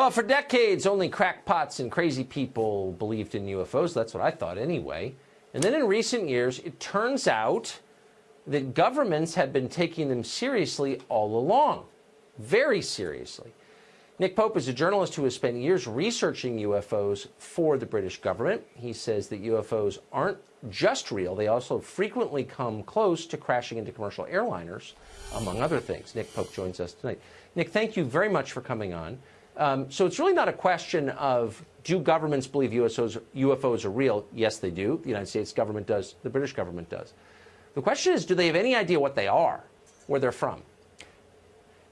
Well, for decades, only crackpots and crazy people believed in UFOs. That's what I thought anyway. And then in recent years, it turns out that governments have been taking them seriously all along, very seriously. Nick Pope is a journalist who has spent years researching UFOs for the British government. He says that UFOs aren't just real, they also frequently come close to crashing into commercial airliners, among other things. Nick Pope joins us tonight. Nick, thank you very much for coming on. Um, so it's really not a question of do governments believe UFOs, UFOs are real? Yes, they do. The United States government does. The British government does. The question is, do they have any idea what they are, where they're from?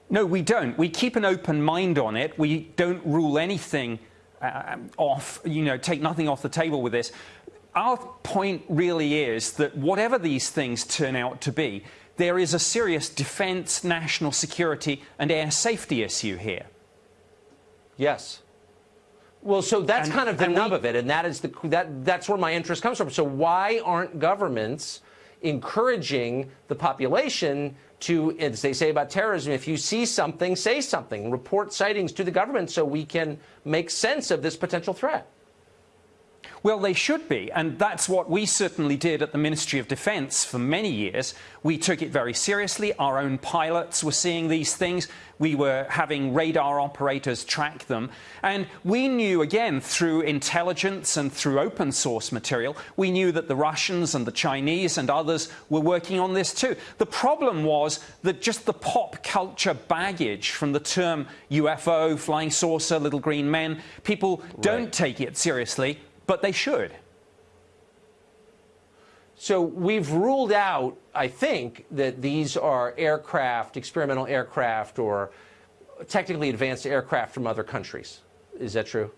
No, we don't. We keep an open mind on it. We don't rule anything uh, off, you know, take nothing off the table with this. Our point really is that whatever these things turn out to be, there is a serious defence, national security and air safety issue here. Yes. Well, so that's and, kind of the nub we, of it, and that is the that that's where my interest comes from. So why aren't governments encouraging the population to, as they say about terrorism, if you see something, say something, report sightings to the government so we can make sense of this potential threat. Well, they should be, and that's what we certainly did at the Ministry of Defence for many years. We took it very seriously. Our own pilots were seeing these things. We were having radar operators track them. And we knew, again, through intelligence and through open source material, we knew that the Russians and the Chinese and others were working on this too. The problem was that just the pop culture baggage from the term UFO, flying saucer, little green men, people don't take it seriously but they should. So we've ruled out, I think, that these are aircraft, experimental aircraft, or technically advanced aircraft from other countries. Is that true?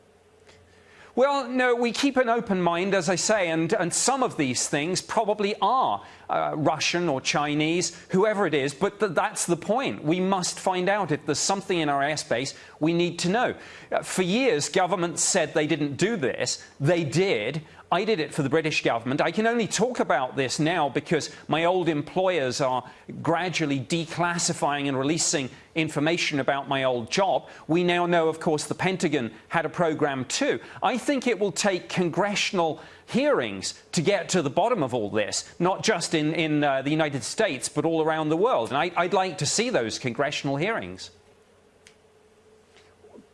Well, no, we keep an open mind, as I say, and, and some of these things probably are uh, Russian or Chinese, whoever it is, but th that's the point. We must find out if there's something in our airspace we need to know. Uh, for years, governments said they didn't do this. They did. I did it for the British government. I can only talk about this now because my old employers are gradually declassifying and releasing information about my old job. We now know, of course, the Pentagon had a program too. I think it will take congressional hearings to get to the bottom of all this, not just in, in uh, the United States, but all around the world. And I, would like to see those congressional hearings.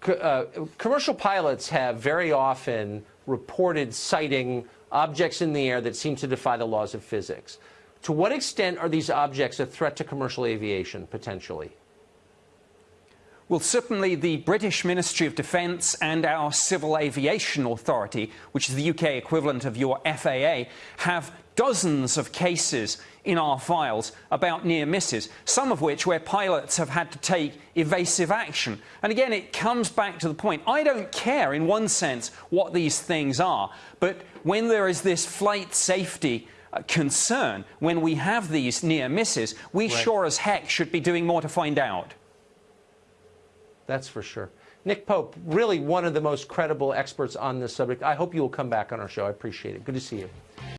Uh, commercial pilots have very often reported sighting objects in the air that seem to defy the laws of physics. To what extent are these objects a threat to commercial aviation, potentially? Well, certainly the British Ministry of Defence and our Civil Aviation Authority, which is the UK equivalent of your FAA, have dozens of cases in our files about near misses, some of which where pilots have had to take evasive action. And again, it comes back to the point I don't care, in one sense, what these things are, but when there is this flight safety uh, concern, when we have these near misses, we right. sure as heck should be doing more to find out. That's for sure. Nick Pope, really one of the most credible experts on this subject. I hope you will come back on our show. I appreciate it. Good to see you.